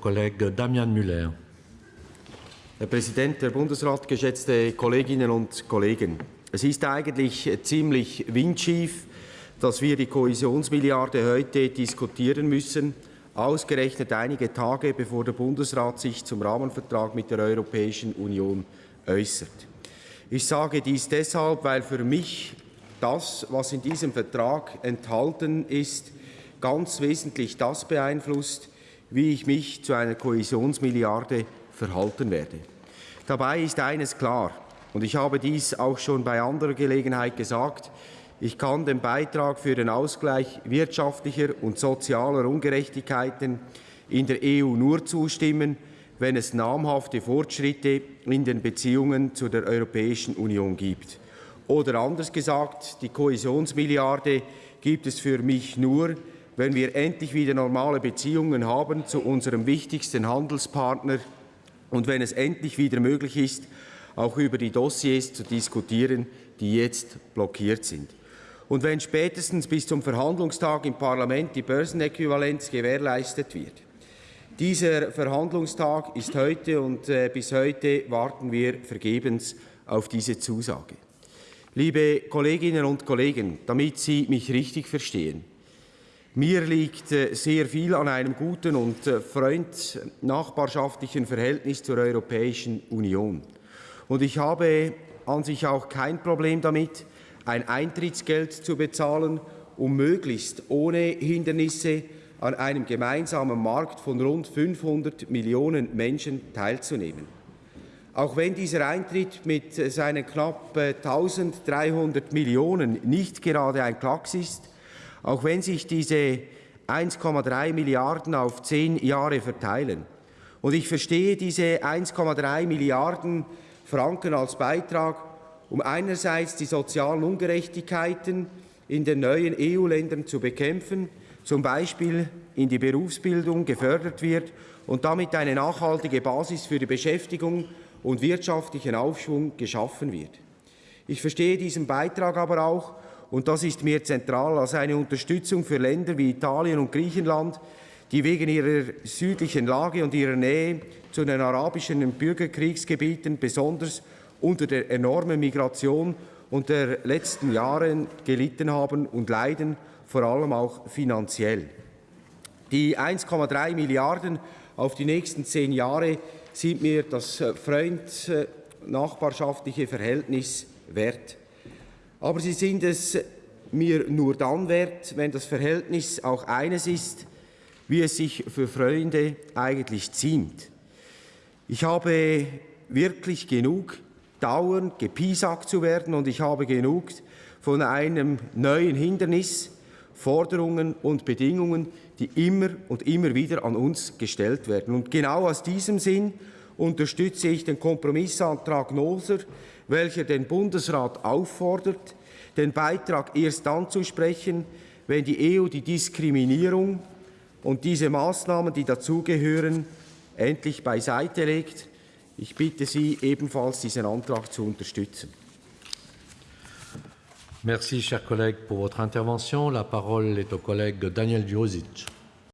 Kollege Damian Müller. Herr Präsident, Herr Bundesrat, geschätzte Kolleginnen und Kollegen! Es ist eigentlich ziemlich windschief, dass wir die Kohäsionsmilliarde heute diskutieren müssen, ausgerechnet einige Tage bevor der Bundesrat sich zum Rahmenvertrag mit der Europäischen Union äußert. Ich sage dies deshalb, weil für mich das, was in diesem Vertrag enthalten ist, ganz wesentlich das beeinflusst, wie ich mich zu einer Kohäsionsmilliarde verhalten werde. Dabei ist eines klar, und ich habe dies auch schon bei anderer Gelegenheit gesagt, ich kann dem Beitrag für den Ausgleich wirtschaftlicher und sozialer Ungerechtigkeiten in der EU nur zustimmen, wenn es namhafte Fortschritte in den Beziehungen zu der Europäischen Union gibt. Oder anders gesagt, die Kohäsionsmilliarde gibt es für mich nur, wenn wir endlich wieder normale Beziehungen haben zu unserem wichtigsten Handelspartner und wenn es endlich wieder möglich ist, auch über die Dossiers zu diskutieren, die jetzt blockiert sind. Und wenn spätestens bis zum Verhandlungstag im Parlament die Börsenäquivalenz gewährleistet wird. Dieser Verhandlungstag ist heute und äh, bis heute warten wir vergebens auf diese Zusage. Liebe Kolleginnen und Kollegen, damit Sie mich richtig verstehen, mir liegt äh, sehr viel an einem guten und äh, freund-nachbarschaftlichen Verhältnis zur Europäischen Union. Und ich habe an sich auch kein Problem damit, ein Eintrittsgeld zu bezahlen, um möglichst ohne Hindernisse an einem gemeinsamen Markt von rund 500 Millionen Menschen teilzunehmen. Auch wenn dieser Eintritt mit äh, seinen knapp 1300 Millionen nicht gerade ein Klacks ist, auch wenn sich diese 1,3 Milliarden auf zehn Jahre verteilen. Und ich verstehe diese 1,3 Milliarden Franken als Beitrag, um einerseits die sozialen Ungerechtigkeiten in den neuen EU-Ländern zu bekämpfen, zum Beispiel in die Berufsbildung gefördert wird und damit eine nachhaltige Basis für die Beschäftigung und wirtschaftlichen Aufschwung geschaffen wird. Ich verstehe diesen Beitrag aber auch und das ist mir zentral, als eine Unterstützung für Länder wie Italien und Griechenland, die wegen ihrer südlichen Lage und ihrer Nähe zu den arabischen Bürgerkriegsgebieten besonders unter der enormen Migration und der letzten Jahre gelitten haben und leiden, vor allem auch finanziell. Die 1,3 Milliarden auf die nächsten zehn Jahre sind mir das freund-nachbarschaftliche Verhältnis wert. Aber sie sind es mir nur dann wert, wenn das Verhältnis auch eines ist, wie es sich für Freunde eigentlich ziemt. Ich habe wirklich genug, dauernd gepiesackt zu werden und ich habe genug von einem neuen Hindernis, Forderungen und Bedingungen, die immer und immer wieder an uns gestellt werden. Und genau aus diesem Sinn unterstütze ich den Kompromissantrag Noser, welcher den Bundesrat auffordert, den Beitrag erst dann zu sprechen, wenn die EU die Diskriminierung und diese Maßnahmen, die dazugehören, endlich beiseite legt. Ich bitte Sie ebenfalls, diesen Antrag zu unterstützen. Merci, cher collègue, pour votre intervention. La parole est au collègue Daniel Djosic.